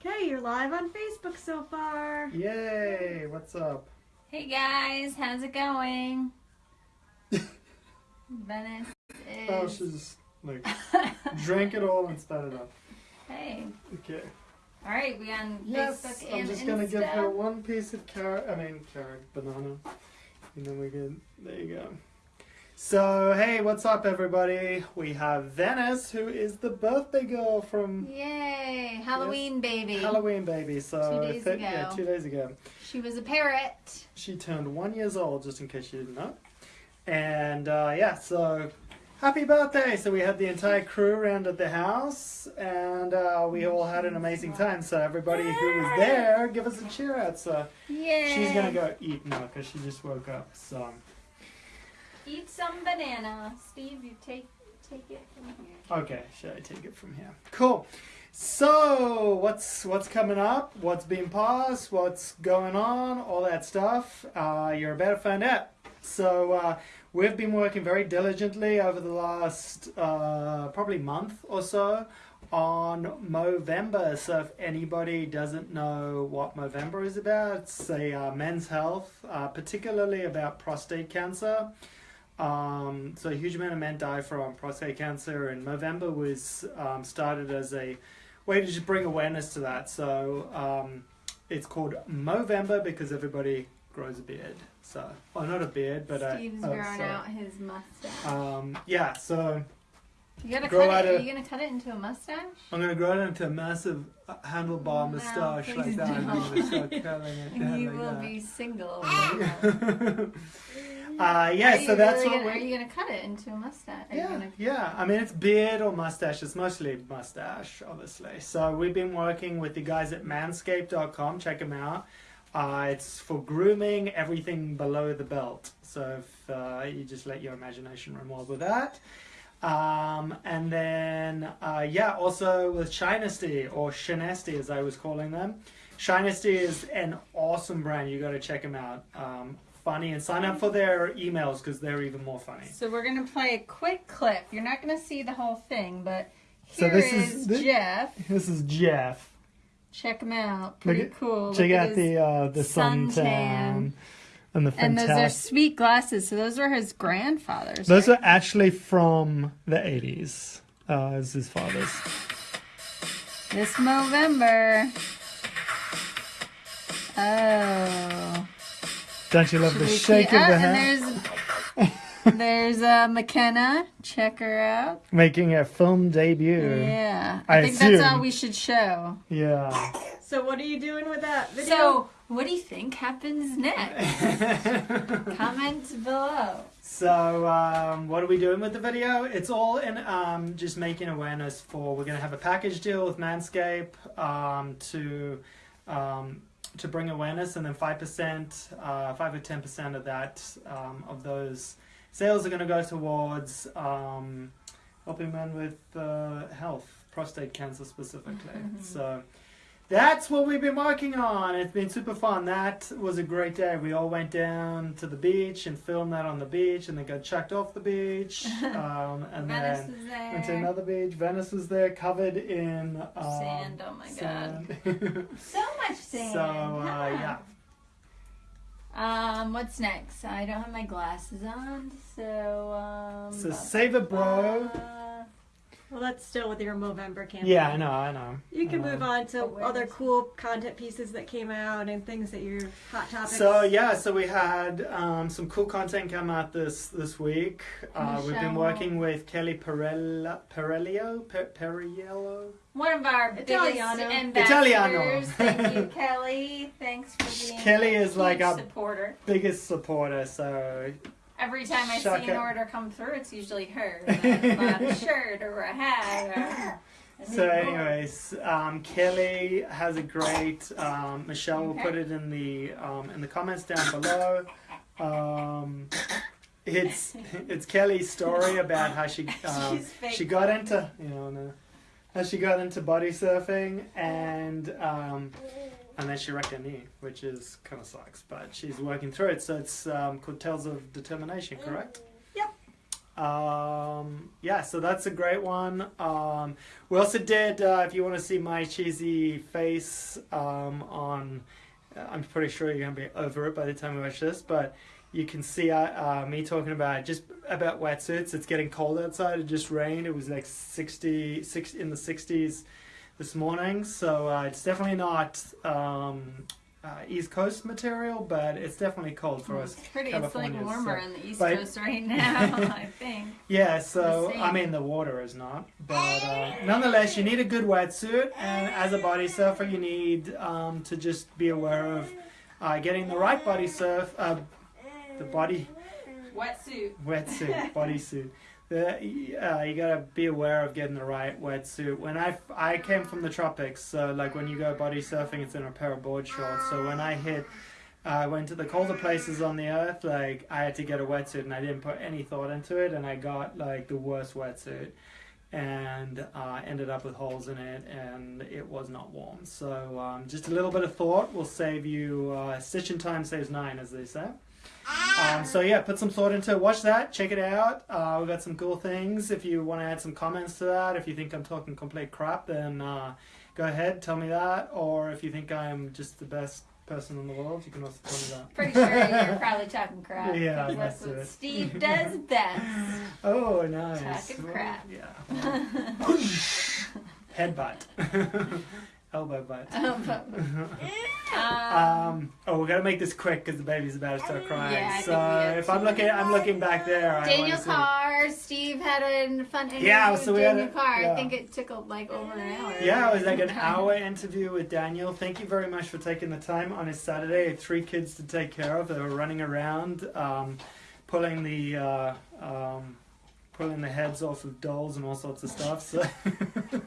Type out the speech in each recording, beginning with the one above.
Okay, you're live on Facebook so far. Yay! What's up? Hey guys, how's it going? Venice oh, is. Oh, she's like drank it all and spat it up. hey, Okay. all right, we on Yes, Facebook I'm and just gonna give her one piece of carrot. I mean carrot, banana, and then we can. There you go. So hey, what's up, everybody? We have Venice, who is the birthday girl from Yay, Halloween baby. Halloween baby. So Two days th- yeah, ago. two days ago. She was a parrot. She turned one years old, just in case you didn't know. And uh, yeah, so happy birthday! So we had the entire crew around at the house, and uh, we all had an amazing time. So everybody who was there, give us a cheer out. So Yay. she's gonna go eat now because she just woke up. So eat some banana. Steve, you take take it from here. okay, should I take it from here? Cool. So what's what's coming up? What's being paused? What's going on? All that stuff. Uh, you're about to find out. So uh, we've been working very diligently over the last uh, probably month or so on Movember. So if anybody doesn't know what Movember is about, it's a uh, men's health, uh, particularly about prostate cancer. Um, so a huge amount of men die from prostate cancer, and Movember was um, started as a way to just bring awareness to that. So um, it's called Movember because everybody grows a beard. So, well, not a beard, but a, Steve's oh, growing sorry. out his mustache. Um, yeah, so you gotta grow cut it. a- Are you gonna cut it into a mustache? I'm gonna grow it into a massive handlebar No, moustache like that. and I'm gonna start don't. curling it down you will be single. uh, yeah, so that's really what gonna. Are you gonna cut it into a mustache? Are Yeah, gonna yeah. I mean, it's beard or mustache. It's mostly mustache, obviously. So we've been working with the guys at manscaped.com. Check them out. Uh, it's for grooming everything below the belt. So if uh, you just let your imagination run wild with that. Um, and then, uh, yeah, also with Shinesty or Shinesty as I was calling them. Shinesty is an awesome brand. You got to check them out. Um, funny and sign up for their emails because they're even more funny. So we're gonna play a quick clip. You're not gonna see the whole thing, but So this is is- thi- Jeff. This is Jeff. Check him out. Pretty Look cool. Check Look out the uh, the suntan suntan. and the and those are sweet glasses. So those were his grandfather's. Those right? are actually from the eighties. Uh, as his father's. this November. Oh. Don't you love Should the we shake of the hand? there's there's uh, McKenna. Check her out. Making a film debut. Yeah, I, I think that's all we should show. Yeah. So what are you doing with that video? So, what do you think happens next? Comment below. So, um, what are we doing with the video? It's all in um, just making awareness for. We're going to have a package deal with Manscaped um, to um, to bring awareness, and then five percent, uh, five or ten percent of that um, of those sales are going to go towards um, helping men with uh, health, prostate cancer specifically. So. That's what we've been working on. It's been super fun. That was a great day. We all went down to the beach and filmed that on the beach, and then got chucked off the beach. Um, and Venice then was went to another beach. Venice was there, covered in um, Sand, oh my god. So much sand. so uh, yeah, Um, what's next? I don't have my glasses on, so um. so save it, bro. Well, that's still with your Movember campaign. Yeah, I know, I know. You can Um, move on to Awareness. other cool content pieces that came out and things that you're hot topics. So yeah, so we had um, some cool content come out this this week. Uh, we've been working with Kelly Perella, Perellio, per, Periello. One of our Italiano. biggest ambassadors. Italiano. Thank you, Kelly. Thanks for being Kelly a is like huge a- supporter. biggest supporter. So Every time I Suck see it. an order come through, it's usually her. A shirt or a hat. Or so anyways, um, Kelly has a great. Um, Michelle will Okay. put it in the um, in the comments down below. Um, it's it's Kelly's story about how she um, she got into you know how she got into body surfing and um, and then she wrecked her knee, which is kind of sucks. But she's working through it, so it's um, called Tales of Determination, correct? Yep. Um, yeah, so that's a great one. Um, we also did, uh, if you want to see my cheesy face um, on, I'm pretty sure you're going to be over it by the time we watch this, but you can see uh, uh, me talking about just about wetsuits. It's getting cold outside. It just rained. It was like 60, 60 in the 60s this morning, so uh, it's definitely not um, uh, East Coast material, but it's definitely cold for us. It's pretty. It's like warmer so- on the East but- Coast right now. I think. Yeah, so I mean the water is not, but uh, nonetheless you need a good wetsuit, and as a body surfer you need um, to just be aware of uh, getting the right body surf, uh, the body Wetsuit. wetsuit, bodysuit. The, uh, you gotta be aware of getting the right wetsuit. When I, I came from the tropics, so like when you go body surfing, it's in a pair of board shorts. So when I hit, I went to the colder places on the earth, like I had to get a wetsuit, and I didn't put any thought into it, and I got like the worst wetsuit, and uh, ended up with holes in it, and it was not warm. So um, just a little bit of thought will save you. Uh, stitching time saves nine, as they say. Um, so yeah, put some thought into it. Watch that, check it out. Uh, we've got some cool things. If you want to add some comments to that, if you think I'm talking complete crap, then uh, go ahead, tell me that. Or if you think I'm just the best person in the world, you can also tell me that. Pretty sure you're probably talking crap. Yeah, that's what it. Steve does best. Oh, nice. Talking crap. Yeah. Headbutt. Elbow butt. um, Um, oh, we gotta make this quick because the baby's about to start crying. Yeah, so if I'm looking, I'm looking back there. Daniel Carr, Steve had a fun interview Yeah, so we had Daniel a- Carr. yeah. I think it took like over an hour. Yeah, it was like an hour interview with Daniel. Thank you very much for taking the time on his Saturday. Three kids to take care of. They were running around, um, pulling the uh, um, pulling the heads off of dolls and all sorts of stuff. So,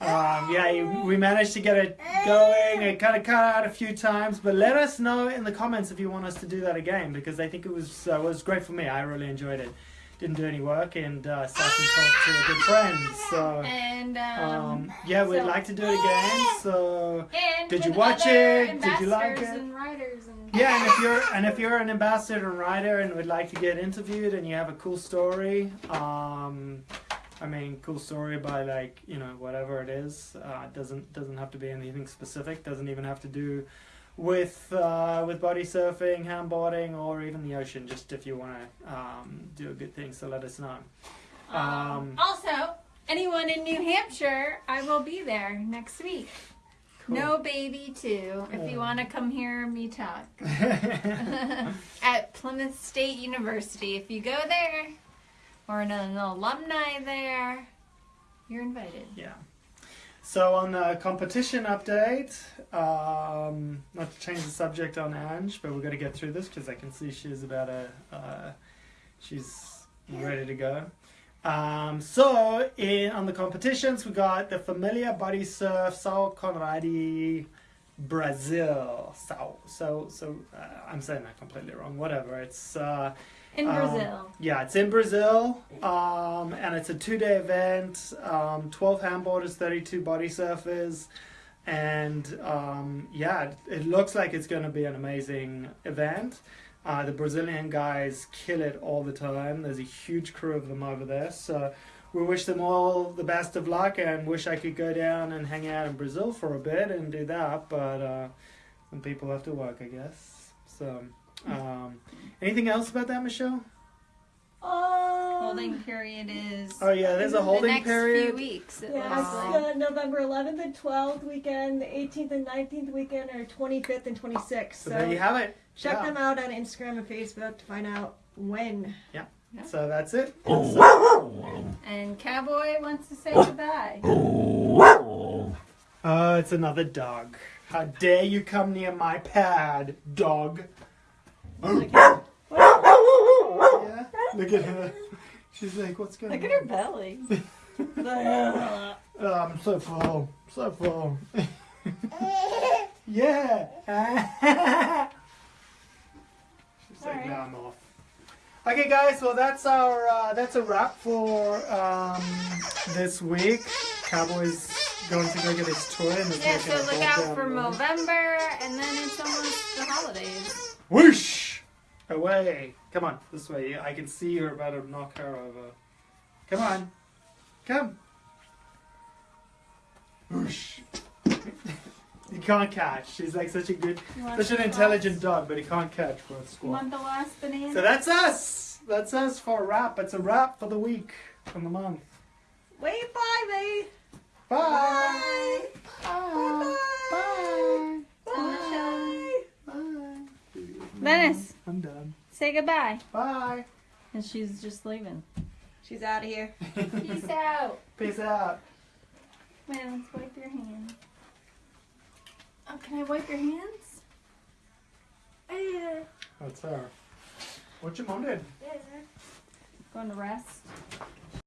um, yeah, we managed to get it going. It kind of cut out a few times, but let us know in the comments if you want us to do that again because I think it was uh, was great for me. I really enjoyed it. Didn't do any work and uh, sat and talked to a good friend. So. And um, Um, yeah, we'd so- like to do it again. So did you watch it? Did you like it? And and yeah, and if you're and if you're an ambassador and writer and would like to get interviewed and you have a cool story, um, I mean, cool story by like you know whatever it is. Uh, doesn't doesn't have to be anything specific. Doesn't even have to do with uh, with body surfing, handboarding, or even the ocean. Just if you want to um, do a good thing, so let us know. Um, Um, also, anyone in New Hampshire, I will be there next week. Cool. No baby too. If you want to come hear me talk at Plymouth State University, if you go there or an, an alumni there, you're invited. Yeah. So on the competition update, um, not to change the subject on Ange, but we've got to get through this because I can see she's about a, uh, she's ready to go. Um, so in on the competitions, we got the Familia Body Surf Sao Conradi Brazil. So so so uh, I'm saying that completely wrong. Whatever. It's uh, In Um, Brazil. yeah, it's in Brazil, um, and it's a two-day event. Um, Twelve handboarders, thirty-two body surfers, and um, yeah, it, it looks like it's going to be an amazing event. Uh, the Brazilian guys kill it all the time. There's a huge crew of them over there, so we wish them all the best of luck, and wish I could go down and hang out in Brazil for a bit and do that, but uh, some people have to work, I guess. So. Um, anything else about that, Michelle? Um, Holding period is Oh yeah, there's a holding the holding next period. few weeks. It Yeah, looks it's like. uh, November 11th and 12th weekend, the 18th and 19th weekend, or 25th and 26th. So So, there you have it. check Yeah. them out on Instagram and Facebook to find out when. So that's it. And Cowboy wants to say goodbye. Oh, it's another dog. How dare you come near my pad, dog? yeah. Look at her. She's like, what's going Look on? Look at her belly. Oh, I'm um, so full. So full. yeah. She's like, Alright. now I'm off. Okay, guys. Well, that's our uh, that's a wrap for um, this week. Cowboys going to go get his toy and Yeah, so look out for road. November, and then it's almost the holidays. Whoosh! Away. Come on, this way. I can see you're about to knock her over. Come on. Come. Whoosh. You can't catch. She's like such a good, such an intelligent last- dog, but he can't catch for a You want the last banana? So that's us. That's us for a wrap. It's a wrap for the week from the month. Wait, bye, babe. Bye. Bye. Bye. Bye. Bye. Dennis. I'm done. Say goodbye. Bye. And she's just leaving. She's out of here. Peace out. Peace out. Man, let's wipe your hands. Oh, can I wipe your hands? That's her. What your mom did? Yeah. Going to rest.